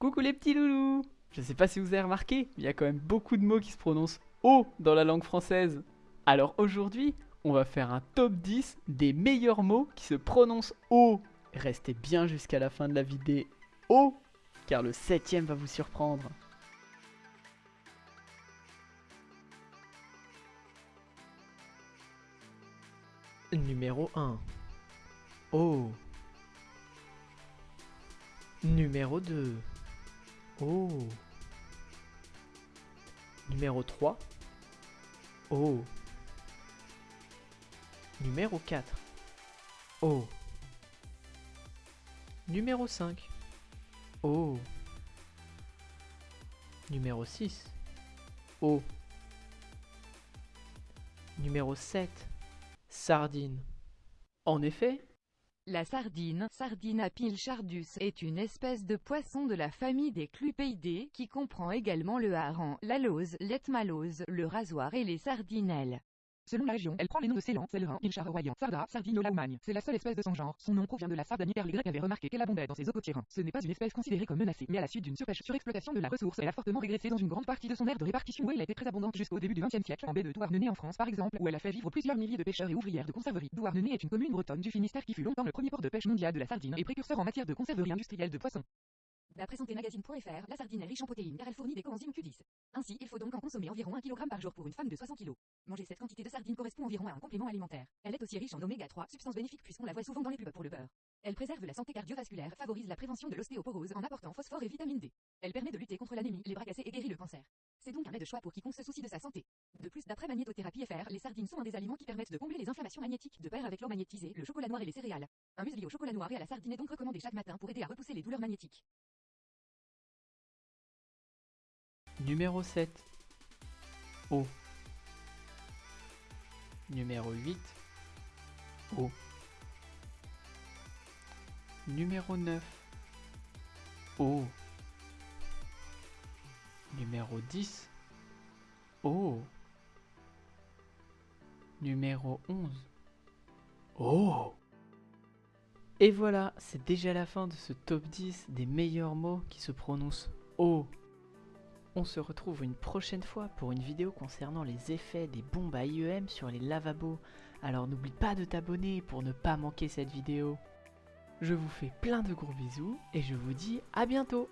Coucou les petits loulous Je sais pas si vous avez remarqué, il y a quand même beaucoup de mots qui se prononcent O dans la langue française. Alors aujourd'hui, on va faire un top 10 des meilleurs mots qui se prononcent O. Restez bien jusqu'à la fin de la vidéo, car le septième va vous surprendre. Numéro 1 O Numéro 2 O Numéro 3 O Numéro 4 O Numéro 5 O Numéro 6 O Numéro 7 Sardine. En effet, La sardine, Sardina pilchardus, est une espèce de poisson de la famille des clupéidés, qui comprend également le hareng, la lauze, l'ethmalose, le rasoir et les sardinelles. Selon la région, elle prend les noms de Ceylan, Célerin, Pilchard royan, Sarda, Sardinola ou Magne. C'est la seule espèce de son genre. Son nom provient de la sardanie Grecs avaient remarqué qu'elle abondait dans ces eaux côtières. Ce n'est pas une espèce considérée comme menacée, mais à la suite d'une surpêche surexploitation de la ressource, elle a fortement régressé dans une grande partie de son aire de répartition où elle a été très abondante jusqu'au début du XXe siècle, en baie de Douarnenez en France par exemple, où elle a fait vivre plusieurs milliers de pêcheurs et ouvrières de conserverie. Douarnenez est une commune bretonne du Finistère qui fut longtemps le premier port de pêche mondial de la sardine et précurseur en matière de conserverie industrielle de poissons. D'après santémagazine.fr, la sardine est riche en protéines car elle fournit des coenzymes Q10. Ainsi, il faut donc en consommer environ 1 kg par jour pour une femme de 60 kg. Manger cette quantité de sardine correspond environ à un complément alimentaire. Elle est aussi riche en oméga 3, substance bénéfique puisqu'on la voit souvent dans les pubs pour le beurre. Elle préserve la santé cardiovasculaire, favorise la prévention de l'ostéoporose en apportant phosphore et vitamine D. Elle permet de lutter contre l'anémie, les bras cassés et guérit le cancer. C'est donc un mets de choix pour quiconque se soucie de sa santé. De plus, d'après Magnétothérapie FR, les sardines sont un des aliments qui permettent de combler les inflammations magnétiques, de pair avec l'eau magnétisée, le chocolat noir et les céréales. Un muesli au chocolat noir et à la sardine est donc recommandé chaque matin pour aider à repousser les douleurs magnétiques. Numéro 7 O. Numéro 8 O. Numéro 9 O. Numéro 10 O. Numéro 11 O. Et voilà, c'est déjà la fin de ce top 10 des meilleurs mots qui se prononcent O. On se retrouve une prochaine fois pour une vidéo concernant les effets des bombes à IEM sur les lavabos. Alors n'oublie pas de t'abonner pour ne pas manquer cette vidéo. Je vous fais plein de gros bisous et je vous dis à bientôt